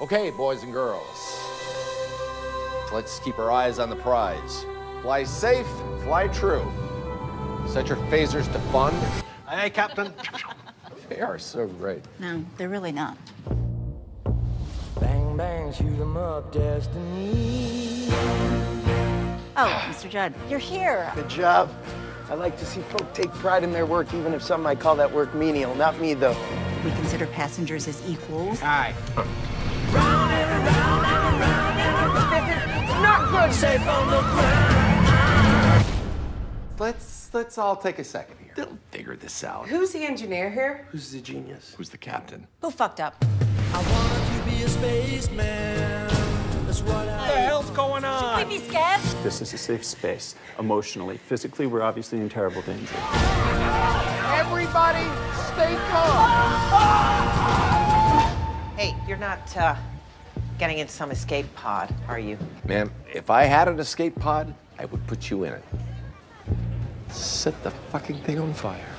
Okay, boys and girls. Let's keep our eyes on the prize. Fly safe, fly true. Set your phasers to fun. Aye, Captain. They are so great. No, they're really not. Bang, bang, shoot 'em up, destiny. Oh, Mr. Judd, you're here. Good job. I like to see folk take pride in their work, even if some might call that work menial. Not me, though. We consider passengers as equals. Aye. Let's let's all take a second here. They'll figure this out. Who's the engineer here? Who's the genius? Who's the captain? Who fucked up? I wanted to be a spaceman. That's what I. hell's going on? Should we be scared? This is a safe space. Emotionally, physically, we're obviously in terrible danger. Everybody, stay calm. Hey, you're not uh, getting in some escape pod, are you? Ma'am, if I had an escape pod, I would put you in it. Set the fucking thing on fire.